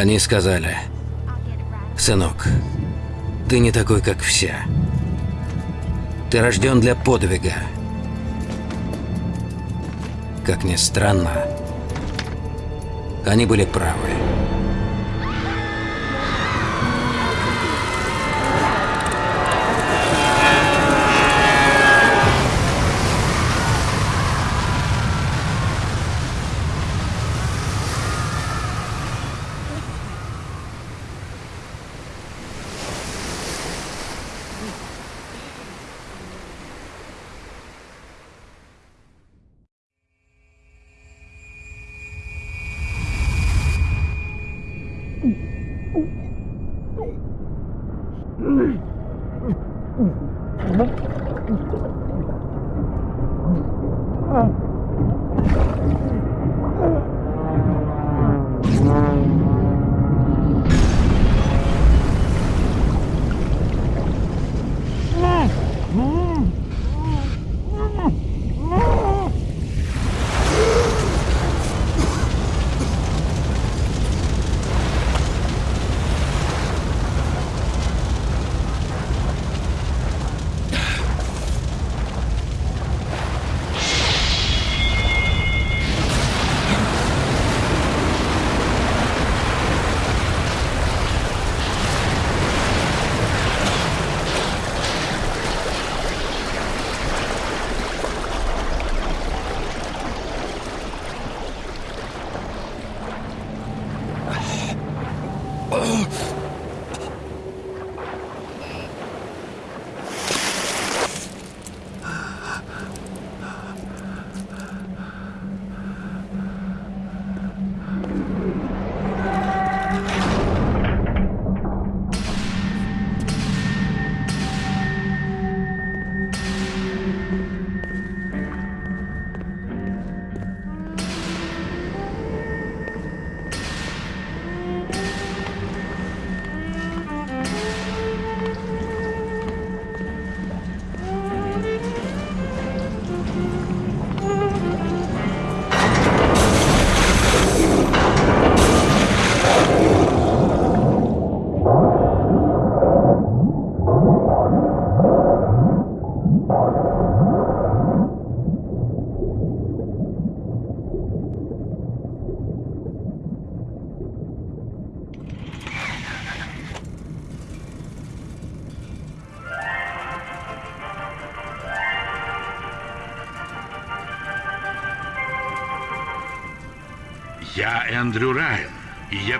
Они сказали, сынок, ты не такой, как все. Ты рожден для подвига. Как ни странно, они были правы.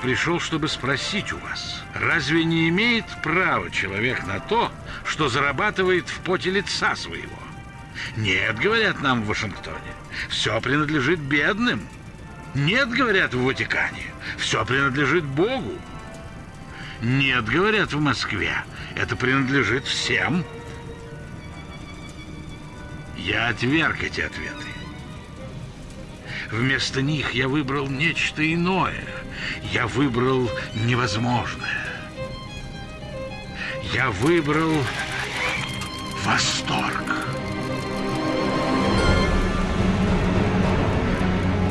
Пришел, чтобы спросить у вас, разве не имеет права человек на то, что зарабатывает в поте лица своего? Нет, говорят нам в Вашингтоне, все принадлежит бедным. Нет, говорят в Ватикане, все принадлежит Богу. Нет, говорят в Москве, это принадлежит всем. Я отверг эти ответы. Вместо них я выбрал нечто иное. Я выбрал невозможное. Я выбрал восторг.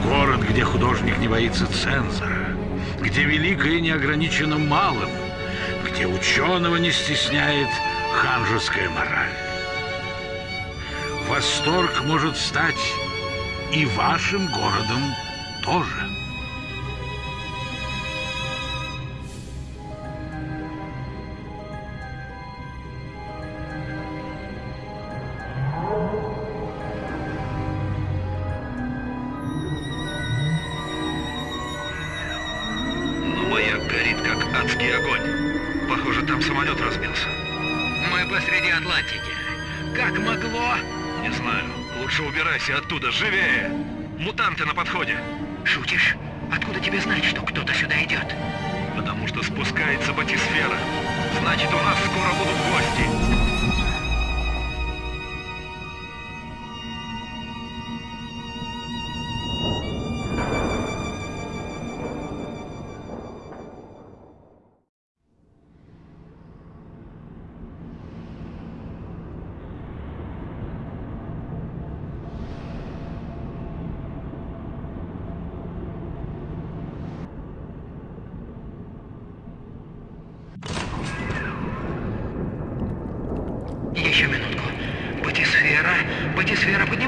Город, где художник не боится цензора, где великое не ограничено малым, где ученого не стесняет ханжеская мораль. Восторг может стать и вашим городом тоже.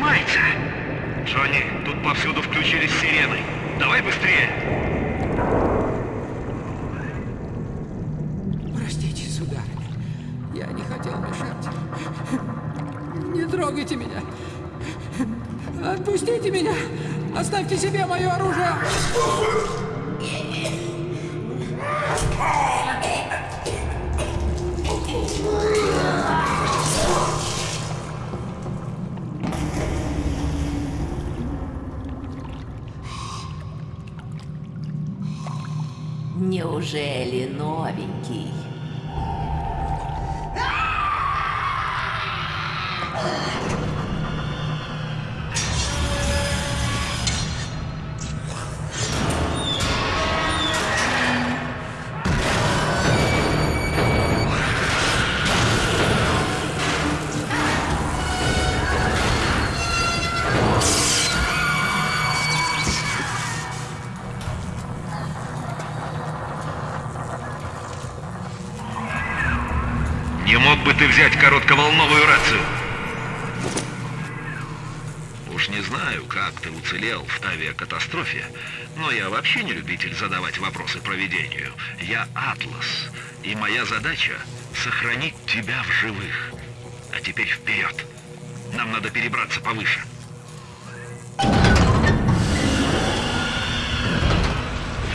Поднимается. Джонни, тут повсюду включились сирены. Давай быстрее. Простите, сударыня. Я не хотел мешать. Не трогайте меня. Отпустите меня. Оставьте себе мое оружие. Не мог бы ты взять коротковолновую рацию? Уж не знаю, как ты уцелел в авиакатастрофе, но я вообще не любитель задавать вопросы проведению. Я Атлас, и моя задача — сохранить тебя в живых. А теперь вперед. Нам надо перебраться повыше.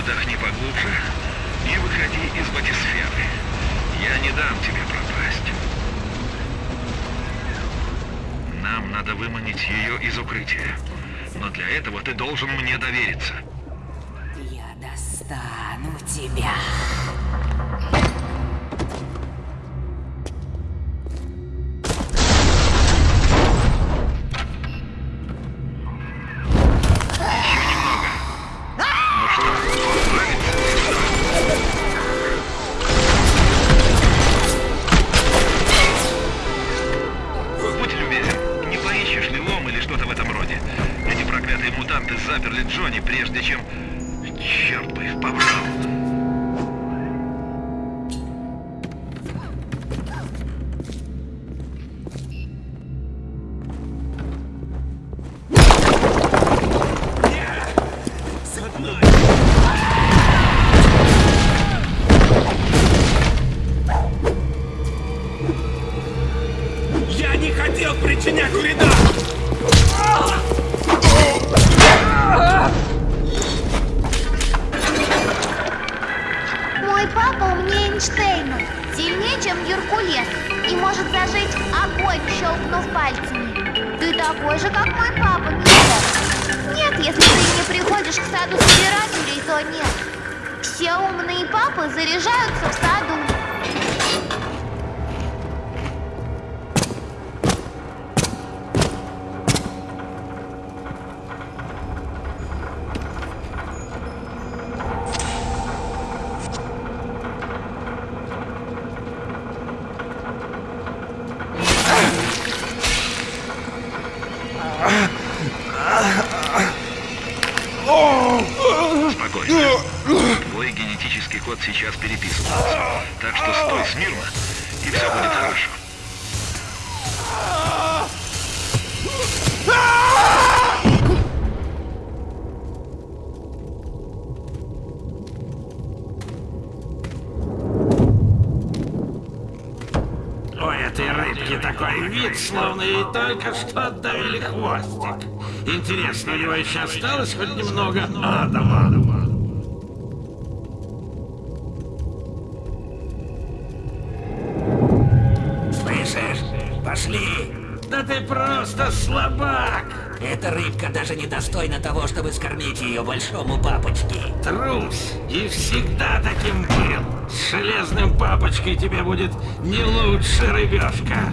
Вдохни поглубже и выходи из батисферы. Я не дам тебе пропасть. Нам надо выманить ее из укрытия. Но для этого ты должен мне довериться. Я достану тебя. Словно ей только что отдавили хвостик. Интересно, у него еще осталось хоть немного адама? Слышишь? Пошли! Да ты просто слабак! Эта рыбка даже не достойна того, чтобы скормить ее большому папочке. Трус! И всегда таким был! С железным папочкой тебе будет не лучше рыбешка!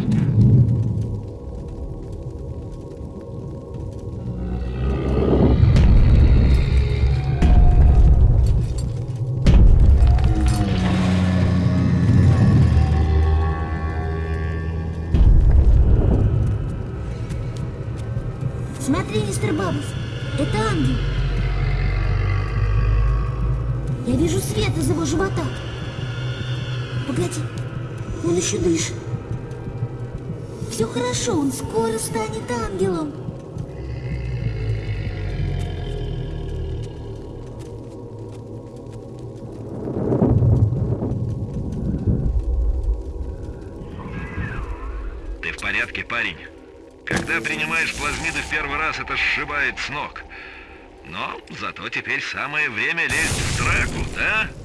Скоро станет ангелом. Ты в порядке, парень? Когда принимаешь плазмиды в первый раз, это сшибает с ног. Но зато теперь самое время лезть в драку, да? Мутанты,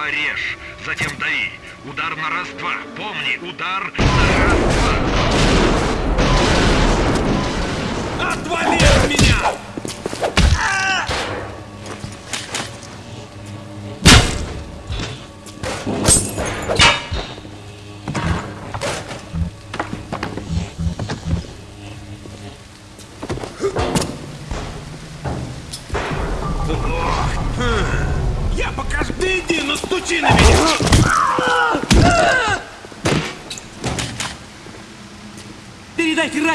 Сперва режь, затем дави. Удар на раз-два. Помни, удар на раз-два. Отвали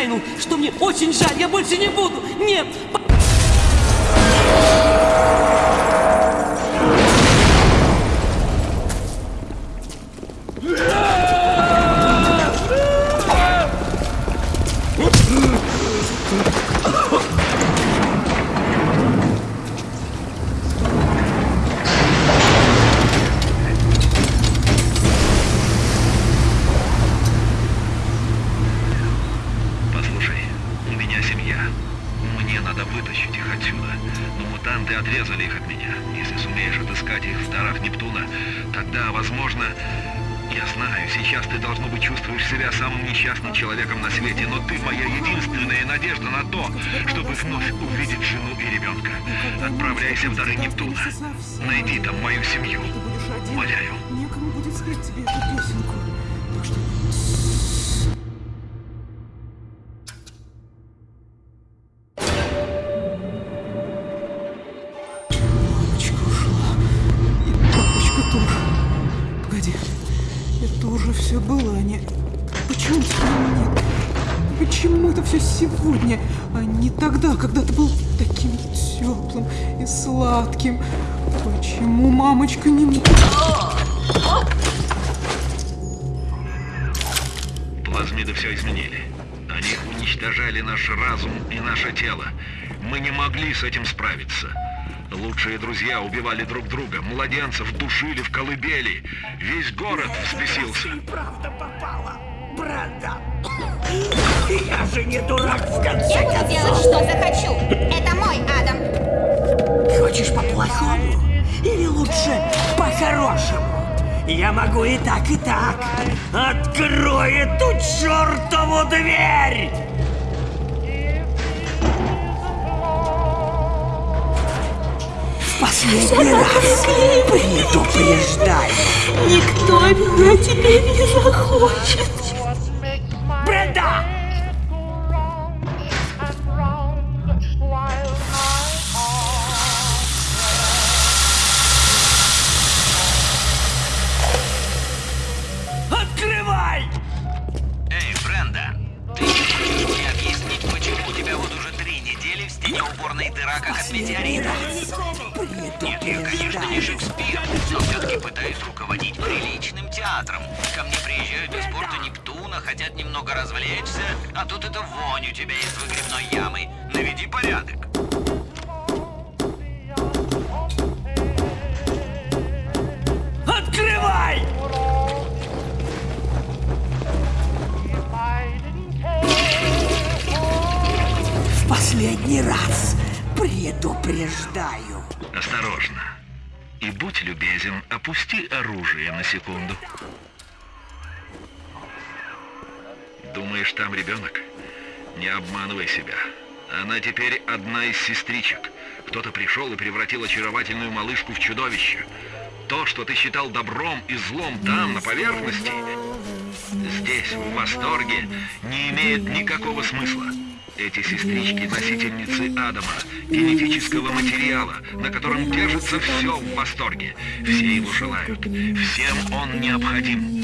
Райну, что мне очень жаль, я больше не буду. Нет, Отправляйся в дары Нептуна. Найди там мою семью. Умоляю. Некому будет спеть тебе эту песенку. Так что ушла. И папочка тоже. Погоди. Это уже все было, а не... Почему нет? Почему это все сегодня, а не тогда, когда ты был теплым и сладким? Почему мамочка не... Плазмиды все изменили. Они уничтожали наш разум и наше тело. Мы не могли с этим справиться. Лучшие друзья убивали друг друга, младенцев душили в колыбели. Весь город взбесился. Правда попала, брата. Я же не дурак в конце Я буду делать, что захочу. Это мой Адам. Хочешь по-плохому? Или лучше по-хорошему? Я могу и так, и так. Открой эту чертову дверь! В последний раз предупреждаю. Никто меня теперь не захочет. Бренда! Открывай! Эй, Бренда, ты не можешь мне объяснить, почему у тебя вот уже три недели в стене уборная дыра, как от метеорита. Нет, я, конечно, не Шекспир, но все-таки пытаюсь руководить приличным театром. Ко мне приезжают из порта Нептуна, хотят немного развлечься, а тут это вонь у тебя из выгребной ямы. Наведи порядок. Открывай! В последний раз предупреждаю. Осторожно. И будь любезен, опусти оружие на секунду. Думаешь, там ребенок? Не обманывай себя. Она теперь одна из сестричек. Кто-то пришел и превратил очаровательную малышку в чудовище. То, что ты считал добром и злом там, на поверхности, здесь, в восторге, не имеет никакого смысла. Эти сестрички – носительницы Адама, генетического материала, на котором держится все в восторге. Все его желают. Всем он необходим.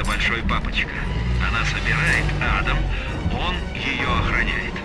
Это большой папочка. Она собирает Адам, он ее охраняет.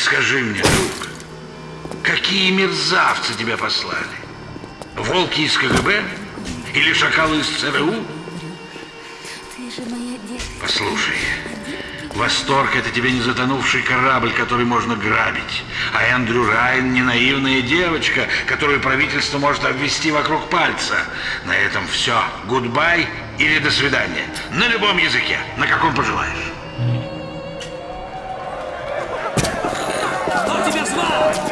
Скажи мне, друг, какие мерзавцы тебя послали? Волки из КГБ? Или шакалы из ЦРУ? Ты же моя девочка. Послушай, Восторг — это тебе не затонувший корабль, который можно грабить. А Эндрю Райан — не наивная девочка, которую правительство может обвести вокруг пальца. На этом все. Goodbye или до свидания. На любом языке, на каком пожелаешь. Wow!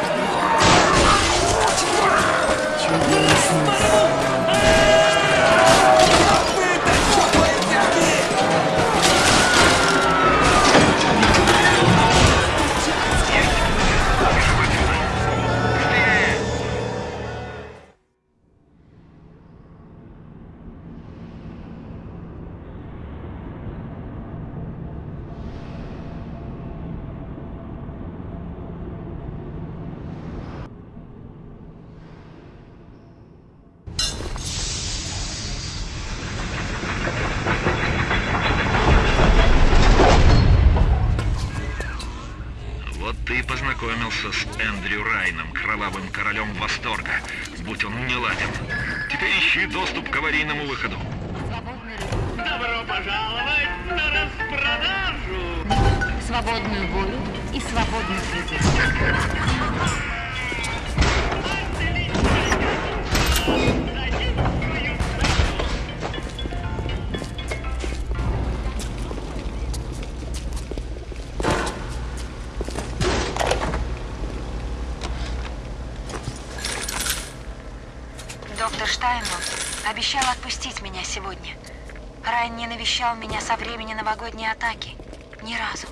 Вот ты и познакомился с Эндрю Райном, кровавым королем восторга, будь он не ладен. Теперь ищи доступ к аварийному выходу. Добро пожаловать на распродажу! Свободную волю и свободную критику. Доктор обещал отпустить меня сегодня. Райан не навещал меня со времени новогодней атаки. Ни разу.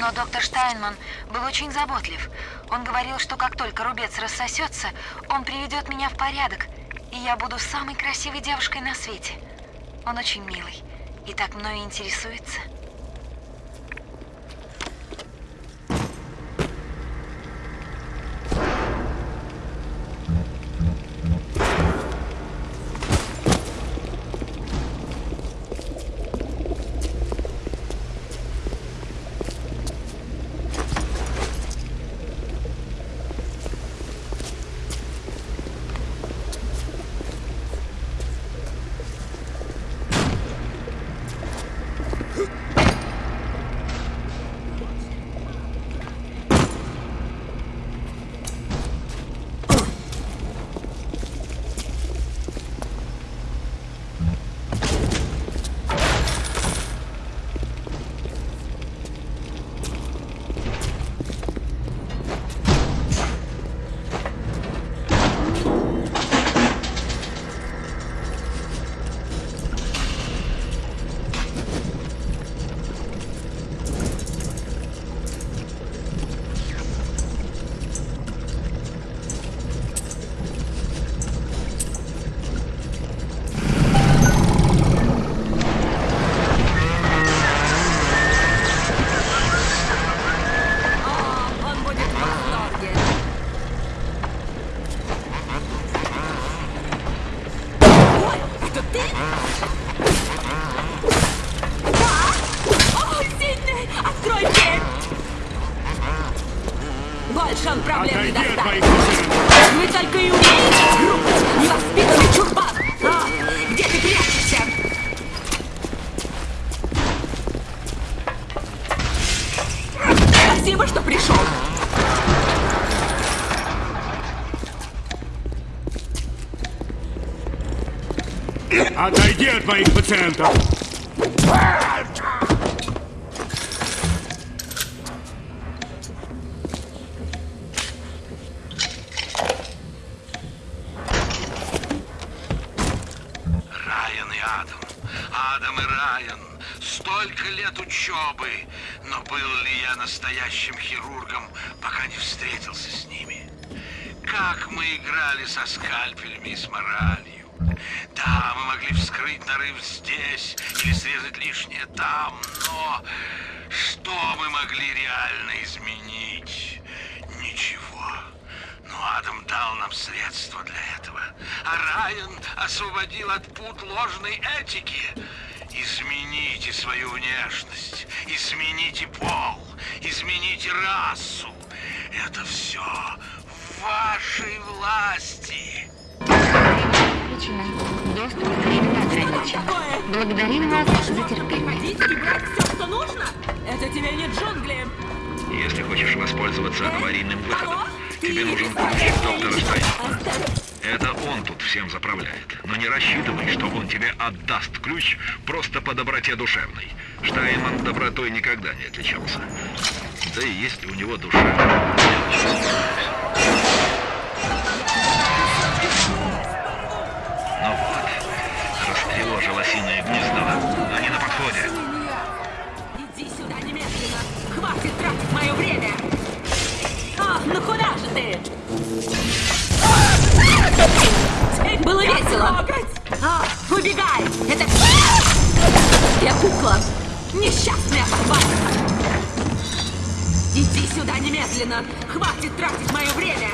Но доктор Штайнман был очень заботлив. Он говорил, что как только рубец рассосется, он приведет меня в порядок, и я буду самой красивой девушкой на свете. Он очень милый и так мною интересуется. Райан. Столько лет учебы. Но был ли я настоящим хирургом, пока не встретился с ними? Как мы играли со скальпелями и с моралью. Да, мы могли вскрыть нарыв здесь или срезать лишнее там, но что мы могли реально изменить? Ничего. Но Адам дал нам средства для этого. А Райан освободил от пут ложной этики. Измените свою внешность, измените пол, измените расу. Это все в вашей власти. Доступ к ограничен. Благодарим вас за терпение. Ходить и брать все, что нужно? Это тебе не джунгли. Если хочешь воспользоваться аварийным выходом, тебе нужен ключ доктора Штайнмана. Это он тут всем заправляет. Но не рассчитывай, что он тебе отдаст ключ просто по доброте душевной. Штайнман добротой никогда не отличался. Да и есть ли у него душа? Весело. А, убегай. Это... Я кукла. Несчастная собака. Иди сюда немедленно. Хватит тратить мое время.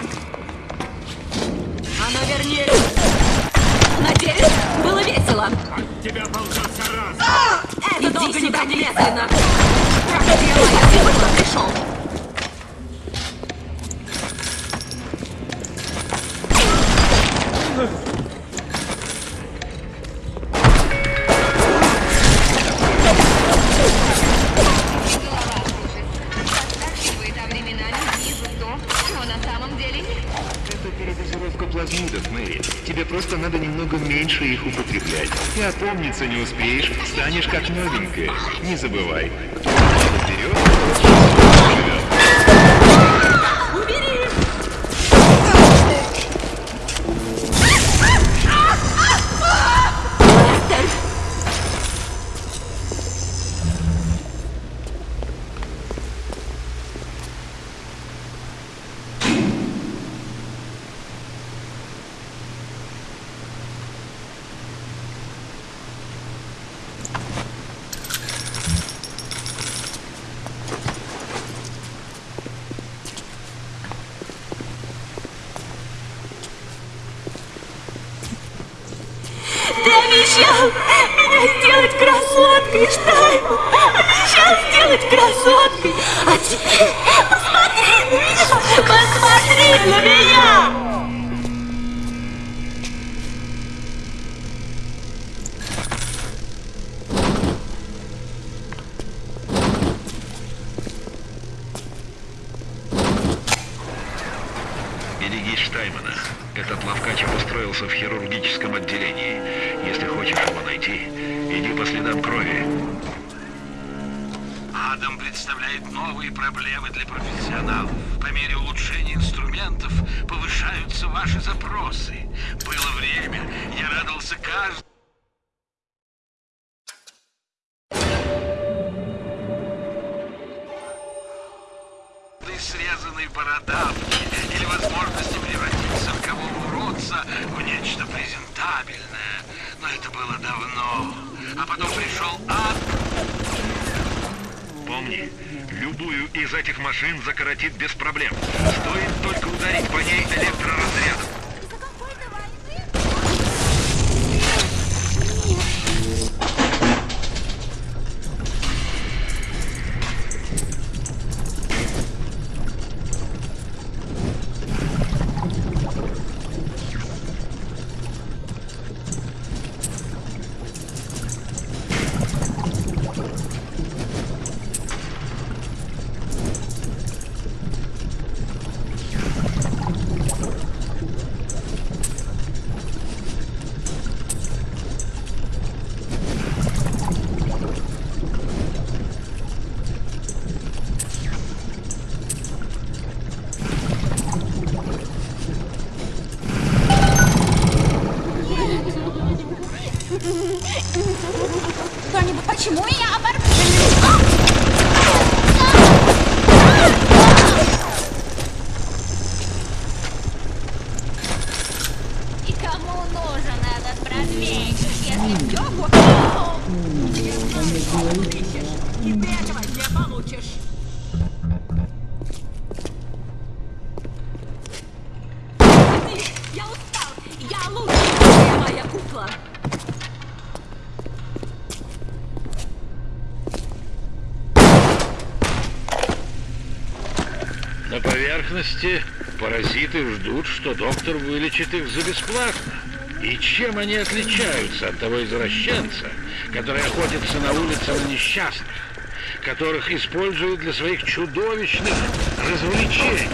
Оно вернее... Надеюсь, было весело. От тебя ползется раз. Это долго сюда немедленно. Проклятие моя, ты куда пришел? Употреблять. И опомниться не успеешь, станешь как новенькая. Не забывай. Штаймана. Этот ловкач обустроился в хирургическом отделении. Если хочешь его найти, иди по следам крови. Адам представляет новые проблемы для профессионалов. По мере улучшения инструментов повышаются ваши запросы. Было время, я радовался каждому. Закоротит без проблем. Поверхности паразиты ждут, что доктор вылечит их за бесплатно. И чем они отличаются от того извращенца, который охотится на улице на несчастных, которых используют для своих чудовищных развлечений?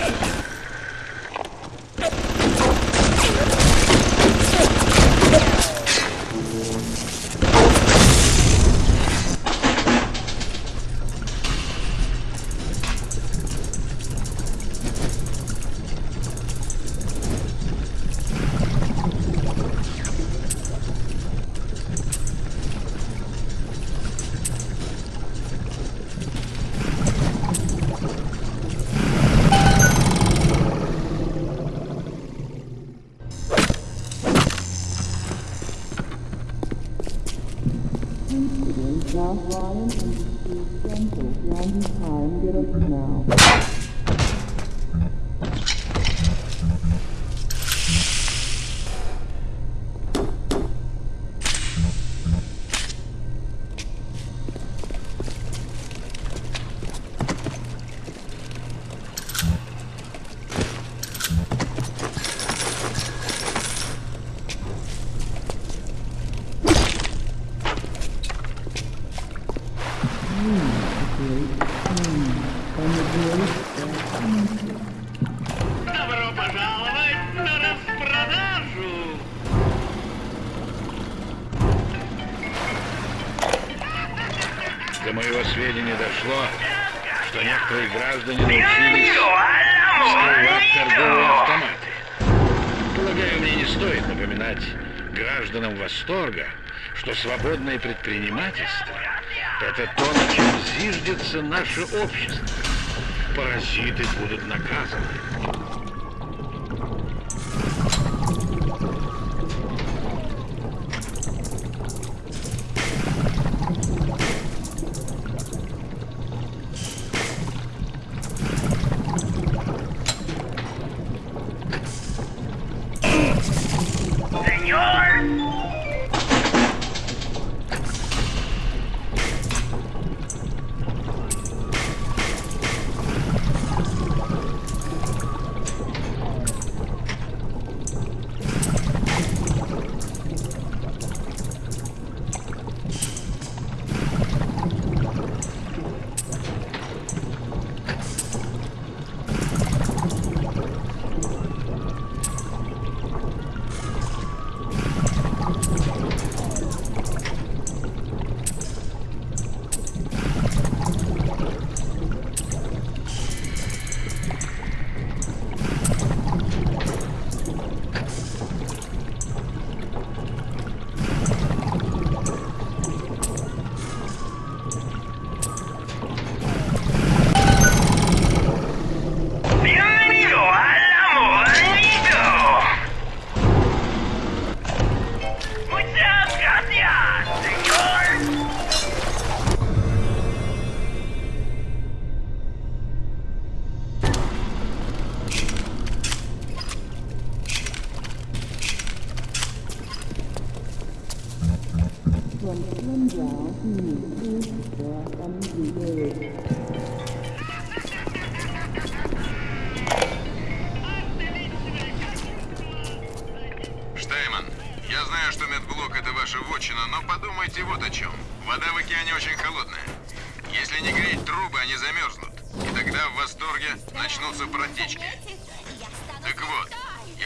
Добро пожаловать на распродажу! До моего сведения дошло, что некоторые граждане научились скрывать торговые автоматы. Полагаю, мне не стоит напоминать гражданам восторга, что свободное предпринимательство – это то, на чем зиждется наше общество. Паразиты будут наказаны.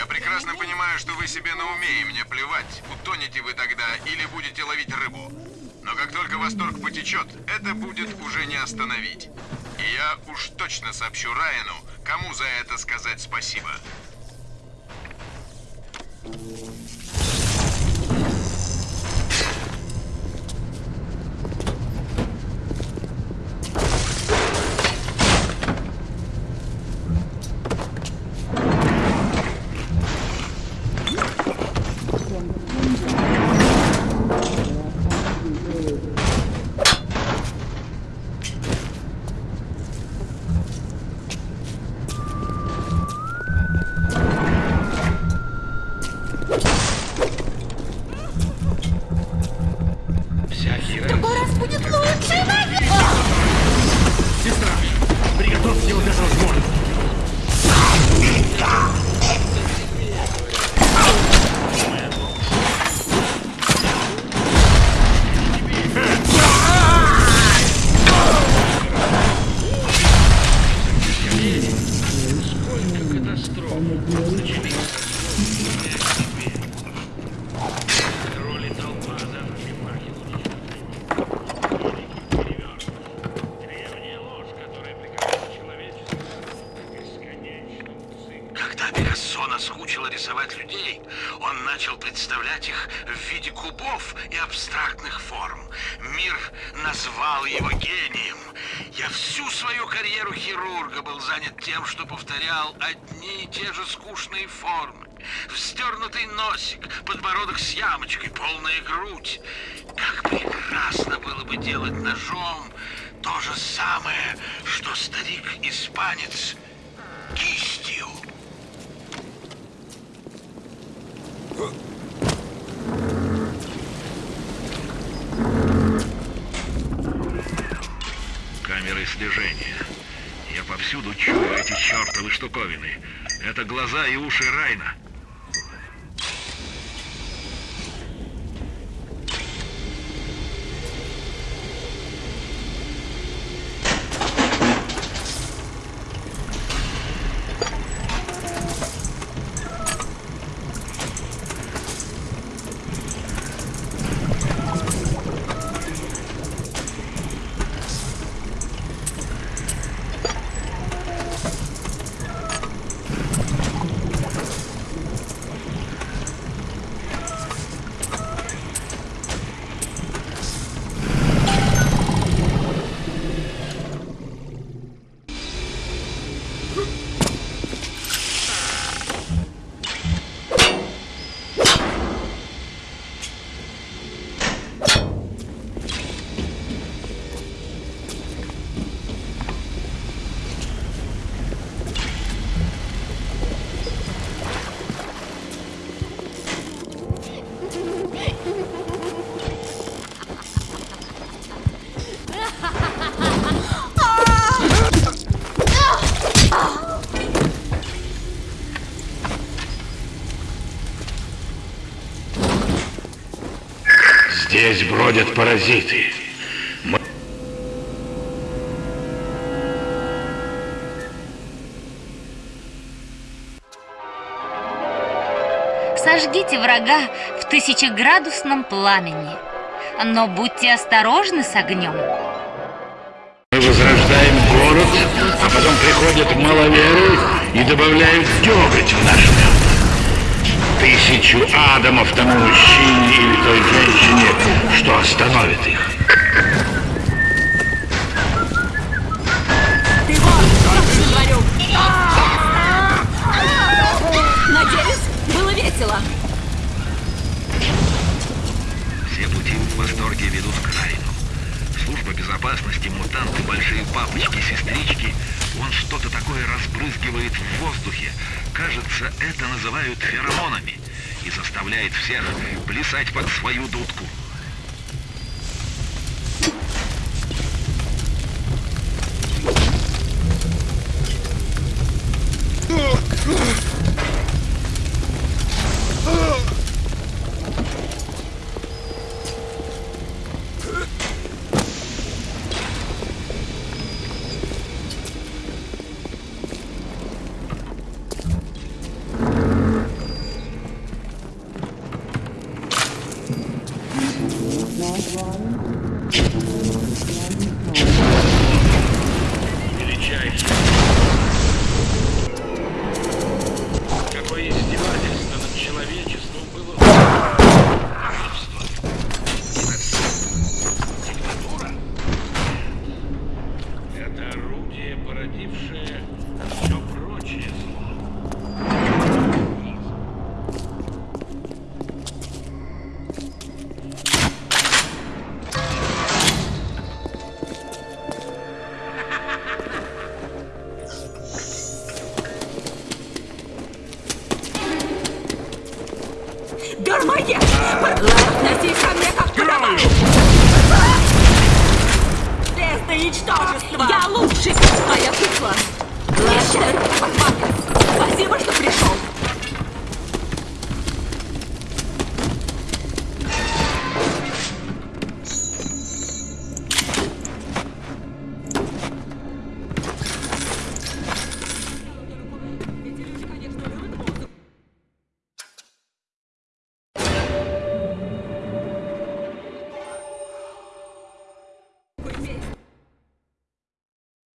Прекрасно понимаю, что вы себе на уме, и мне плевать, утонете вы тогда или будете ловить рыбу. Но как только восторг потечет, это будет уже не остановить. И я уж точно сообщу Райану, кому за это сказать спасибо. Пикассо тем, что повторял одни и те же скучные формы. Вздернутый носик, подбородок с ямочкой, полная грудь. Как прекрасно было бы делать ножом то же самое, что старик-испанец кистью. Камеры слежения. Повсюду чую эти чертовы штуковины. Это глаза и уши Райна. Бродят паразиты. Мы... Сожгите врага в тысячеградусном пламени. Но будьте осторожны с огнем. Мы возрождаем город, а потом приходят маловеры и добавляют деготь в наш мед. Тысячу адамов тому мужчине или той женщине, что остановит их. Ты вот! Надеюсь, было весело. Все пути в восторге ведут к Райну. Служба безопасности, мутанты, большие папочки, сестрички. Он что-то такое разбрызгивает в воздухе. Кажется, это называют феромонами. И заставляет всех плясать под свою дудку.